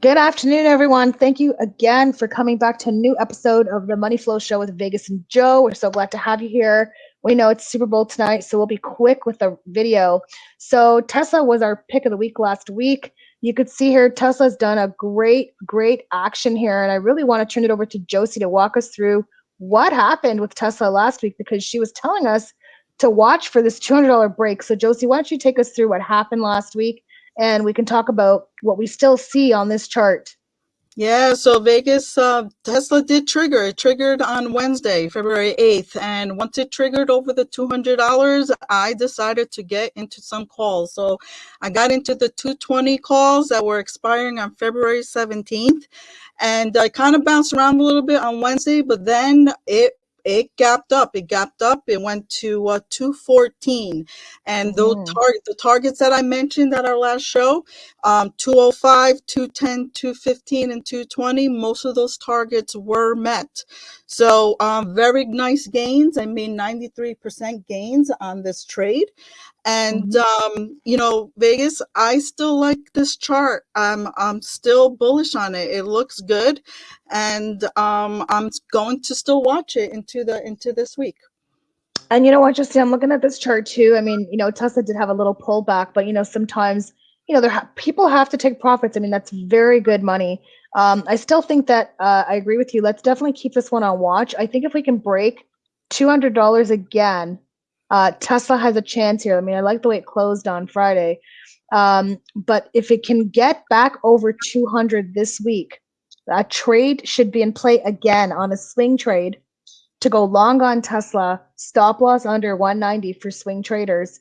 Good afternoon, everyone. Thank you again for coming back to a new episode of the Money Flow Show with Vegas and Joe. We're so glad to have you here. We know it's Super Bowl tonight, so we'll be quick with the video. So, Tesla was our pick of the week last week. You could see here Tesla's done a great, great action here. And I really want to turn it over to Josie to walk us through what happened with Tesla last week because she was telling us to watch for this $200 break. So, Josie, why don't you take us through what happened last week and we can talk about what we still see on this chart. Yeah, so Vegas, uh, Tesla did trigger. It triggered on Wednesday, February 8th. And once it triggered over the $200, I decided to get into some calls. So I got into the 220 calls that were expiring on February 17th. And I kind of bounced around a little bit on Wednesday, but then it it gapped up. It gapped up. It went to uh, 214. And those mm. target the targets that I mentioned at our last show, um, 205, 210, 215, and 220, most of those targets were met. So um, very nice gains. I made 93% gains on this trade. And mm-hmm. um, you know, Vegas, I still like this chart. I'm I'm still bullish on it. It looks good, and um, I'm going to still watch it into the into this week. And you know what, Justin, I'm looking at this chart too. I mean, you know, Tesla did have a little pullback, but you know, sometimes you know, there ha- people have to take profits. I mean, that's very good money. Um, I still think that uh, I agree with you. Let's definitely keep this one on watch. I think if we can break two hundred dollars again uh, Tesla has a chance here. I mean, I like the way it closed on Friday. Um, but if it can get back over 200 this week, a trade should be in play again on a swing trade to go long on Tesla, stop loss under 190 for swing traders.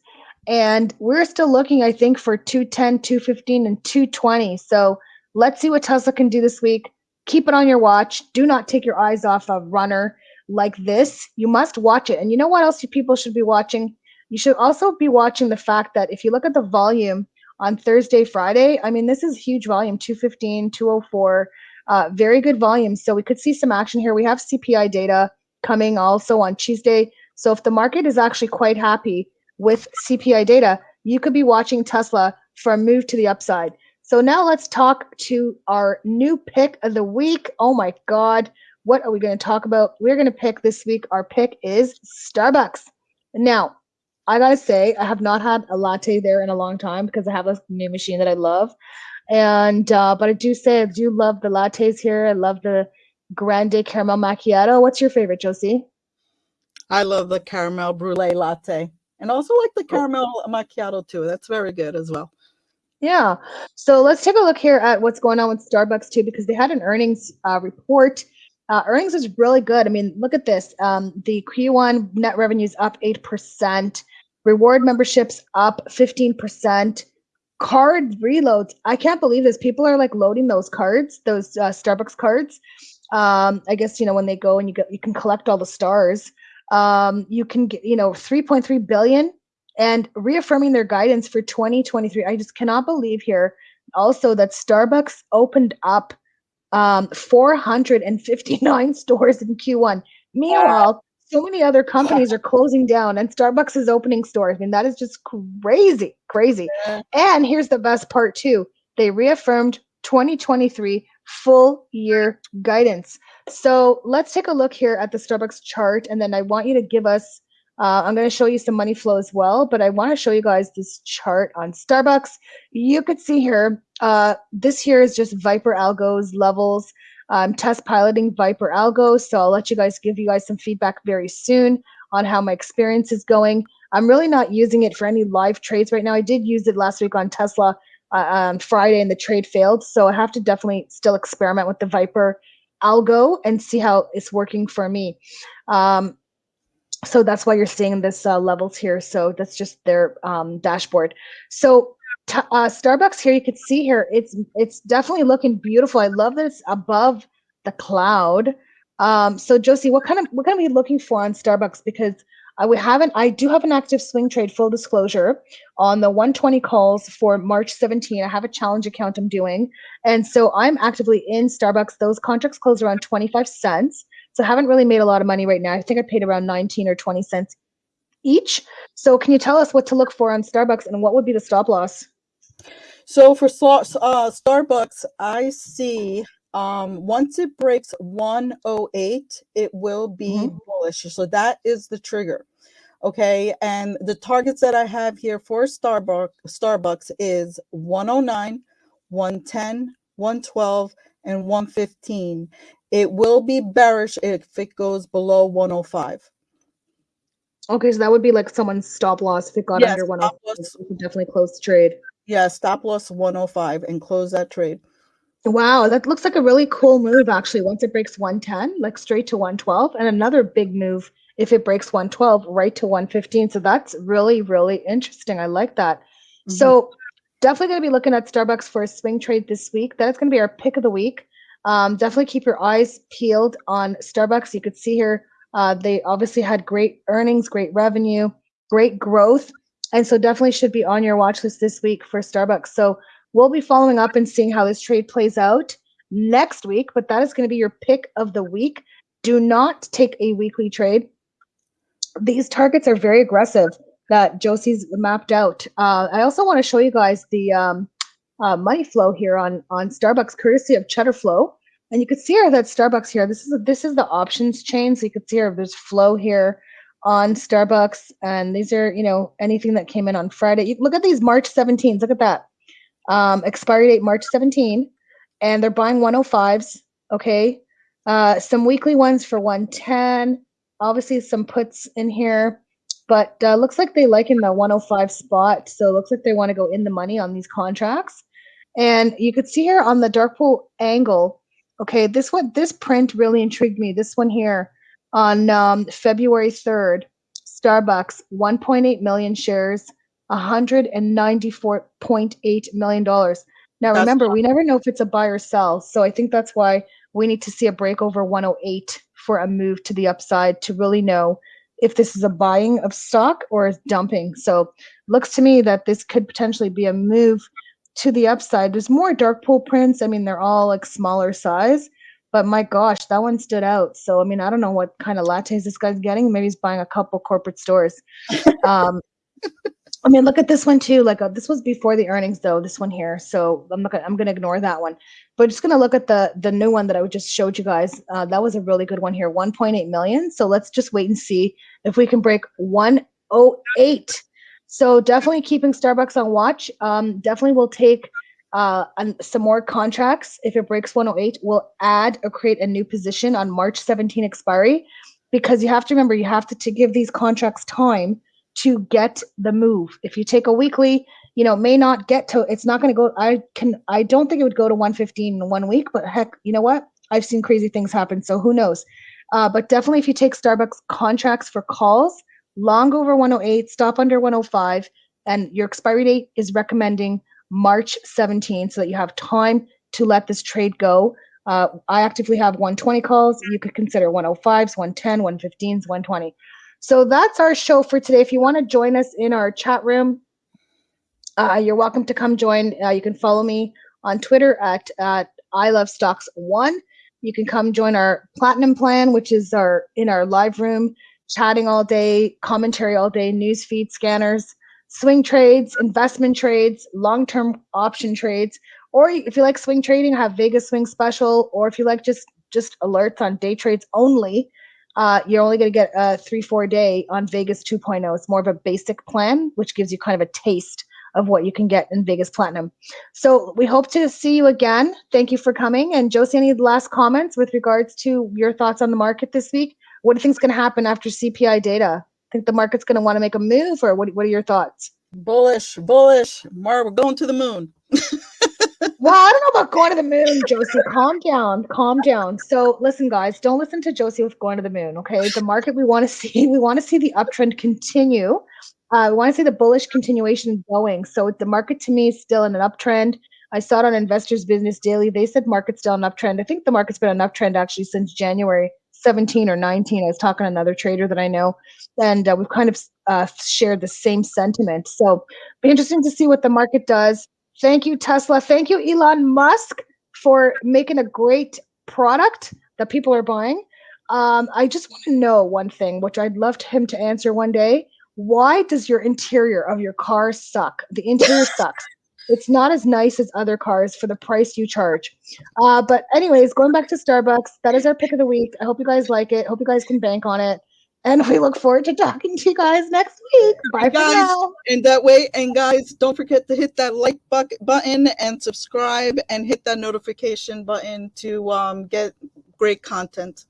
And we're still looking, I think, for 210, 215, and 220. So let's see what Tesla can do this week. Keep it on your watch. Do not take your eyes off of Runner like this, you must watch it. And you know what else people should be watching? You should also be watching the fact that if you look at the volume on Thursday, Friday, I mean, this is huge volume 215, 204, uh, very good volume. So we could see some action here. We have CPI data coming also on Tuesday. So if the market is actually quite happy with CPI data, you could be watching Tesla for a move to the upside. So now let's talk to our new pick of the week. Oh my God. What are we going to talk about? We're going to pick this week. Our pick is Starbucks. Now, I got to say, I have not had a latte there in a long time because I have a new machine that I love. And, uh, but I do say I do love the lattes here. I love the grande caramel macchiato. What's your favorite, Josie? I love the caramel brulee latte and also like the oh. caramel macchiato too. That's very good as well. Yeah. So let's take a look here at what's going on with Starbucks too, because they had an earnings uh, report uh, earnings is really good. I mean, look at this. Um, the Q1 net revenues up 8%, reward memberships up 15%, card reloads. I can't believe this. People are like loading those cards, those uh, Starbucks cards. Um, I guess, you know, when they go and you get, you can collect all the stars. Um, you can get, you know, 3.3 billion and reaffirming their guidance for 2023. I just cannot believe here also that Starbucks opened up um, 459 stores in Q1. Meanwhile, so many other companies are closing down and Starbucks is opening stores. I mean, that is just crazy, crazy. And here's the best part too. They reaffirmed 2023 full year guidance. So let's take a look here at the Starbucks chart. And then I want you to give us uh, I'm going to show you some money flow as well, but I want to show you guys this chart on Starbucks. You could see here, uh, this here is just Viper Algo's levels. I'm test piloting Viper Algo, so I'll let you guys give you guys some feedback very soon on how my experience is going. I'm really not using it for any live trades right now. I did use it last week on Tesla uh, on Friday and the trade failed, so I have to definitely still experiment with the Viper algo and see how it's working for me. Um, so that's why you're seeing this uh, levels here. So that's just their um, dashboard. So uh, Starbucks here, you can see here, it's it's definitely looking beautiful. I love that it's above the cloud. Um, so Josie, what kind of what kind can we looking for on Starbucks? Because uh, we haven't, I do have an active swing trade, full disclosure, on the 120 calls for March 17. I have a challenge account I'm doing. And so I'm actively in Starbucks. Those contracts close around 25 cents. So I haven't really made a lot of money right now. I think I paid around 19 or 20 cents each. So can you tell us what to look for on Starbucks and what would be the stop loss? So for uh, Starbucks, I see um, once it breaks 108, it will be Mhm. bullish. So that is the trigger. Okay. And the targets that I have here for Starbucks, Starbucks is 109, 110, 112, and 115. It will be bearish if it goes below 105. Okay, so that would be like someone's stop loss if it got Yes, under one. Oh stop loss. You could definitely close the trade. Yeah, stop loss 105 and close that trade. Wow, that looks like a really cool move actually. Once it breaks 110, like straight to 112, and another big move if it breaks 112 right to 115. So that's really, really interesting. I like that. Mhm. So definitely going to be looking at Starbucks for a swing trade this week. That's going to be our pick of the week. Um, definitely keep your eyes peeled on Starbucks. You could see here uh, they obviously had great earnings, great revenue, great growth, and so definitely should be on your watch list this week for Starbucks. So we'll be following up and seeing how this trade plays out next week. But that is going to be your pick of the week. Do not take a weekly trade these targets are very aggressive that Josie's mapped out. Uh, I also want to show you guys the um, uh, money flow here on on Starbucks, courtesy of Cheddar Flow. And you can see here that Starbucks here. This is this is the options chain, so you can see here there's flow here on Starbucks, and these are you know anything that came in on Friday. You, look at these March 17s. Look at that um, expiry date March 17, and they're buying 105s. Okay, uh, some weekly ones for 110 obviously some puts in here, but uh, looks like they like in the 105 spot. So it looks like they want to go in the money on these contracts. And you could see here on the dark pool angle, okay, this one, this print really intrigued me. This one here on um, February 3rd, Starbucks, 1.8 million shares, 194.8 million dollars. Now That's remember, we never know if it's a buy or sell. So I think that's why we need to see a break over 108 for a move to the upside to really know if this is a buying of stock or is dumping. So looks to me that this could potentially be a move to the upside. There's more dark pool prints. I mean, they're all like smaller size, but my gosh, that one stood out. So I mean, I don't know what kind of lattes this guy's getting. Maybe he's buying a couple corporate stores. Um, I mean, look at this one too. Like uh, this was before the earnings, though. This one here, so I'm not. Gonna, I'm going to ignore that one. But just going to look at the the new one that I just showed you guys. Uh, that was a really good one here, 1.8 million. So let's just wait and see if we can break 108. So definitely keeping Starbucks on watch. Um, definitely will take uh, some more contracts. If it breaks 108, we'll add or create a new position on March 17 expiry, because you have to remember you have to, to give these contracts time to get the move. If you take a weekly, you know, may not get to it's not going to go I can I don't think it would go to 115 in one week, but heck, you know what? I've seen crazy things happen, so who knows. Uh, but definitely if you take Starbucks contracts for calls, long over 108, stop under 105, and your expiry date is recommending March 17 so that you have time to let this trade go. Uh, I actively have 120 calls. You could consider 105s, 110, 115s, 120. So that's our show for today. If you want to join us in our chat room, uh, you're welcome to come join. Uh, you can follow me on Twitter at, at I Love Stocks One. You can come join our platinum plan, which is our in our live room, chatting all day, commentary all day, news feed scanners, swing trades, investment trades, long-term option trades, or if you like swing trading, have Vegas swing special, or if you like just just alerts on day trades only, uh, you're only going to get a three four day on Vegas 2.0. It's more of a basic plan, which gives you kind of a taste of what you can get in Vegas Platinum. So we hope to see you again. Thank you for coming. And Josie, any last comments with regards to your thoughts on the market this week? What do you think is going to happen after CPI data? Think the market's going to want to make a move, or what? What are your thoughts? Bullish, bullish. Mar, we're going to the moon. well, I don't know about going to the moon, Josie. Calm down, calm down. So, listen, guys, don't listen to Josie with going to the moon. Okay, the market we want to see, we want to see the uptrend continue. Uh, we want to see the bullish continuation going. So, the market to me is still in an uptrend. I saw it on Investors Business Daily. They said market's still an uptrend. I think the market's been an uptrend actually since January 17 or 19. I was talking to another trader that I know, and uh, we've kind of uh, shared the same sentiment. So, be interesting to see what the market does. Thank you, Tesla. Thank you, Elon Musk, for making a great product that people are buying. Um, I just want to know one thing, which I'd love him to answer one day. Why does your interior of your car suck? The interior sucks. It's not as nice as other cars for the price you charge. Uh, but anyways, going back to Starbucks, that is our pick of the week. I hope you guys like it. Hope you guys can bank on it. And we look forward to talking to you guys next week. Bye for guys, now. And that way, and guys, don't forget to hit that like button and subscribe and hit that notification button to um, get great content.